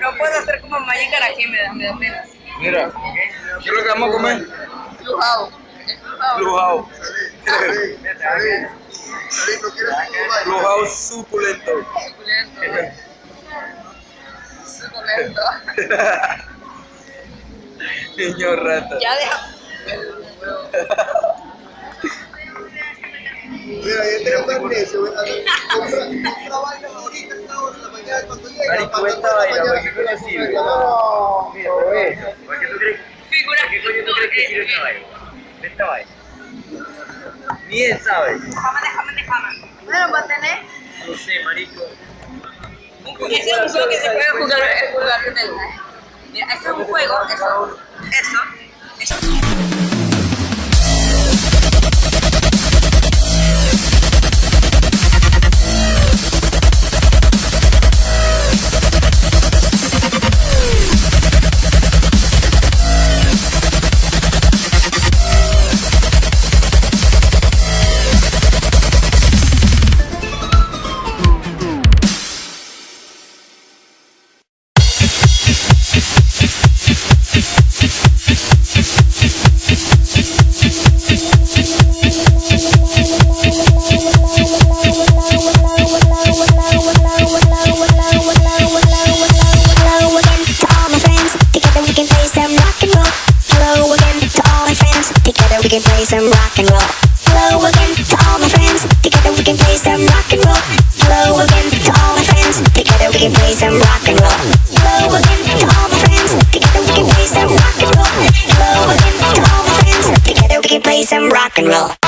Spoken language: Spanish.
No puedo hacer como Magic Arajé, me da pena. Mira, ¿qué es lo que vamos a comer? Lujao. Lujao. Lujao suculento. Suculento. Suculento. Niño rata. Ya deja. Mira, yo tengo un precio. compra- vaina ahorita, esta hora, en la mañana, cuando llega. Marico, esta vaina, ¿para qué coño sirve? No, Mira. ¿Para qué tú crees? Figura. ¿Para qué coño tú crees que sirve esta vaina? Esta vaina. Ni él sabe. Déjame, déjame, déjame. Bueno, para tener. No sé, marico. Ese es un juego que se puede jugar, eh, jugar el. Mira, ese es un juego, eso. Eso. Eso. can play some rock and roll. Hello again to all my friends. Together we can play some rock and roll. Hello again to all my friends. Together we can play some rock and roll.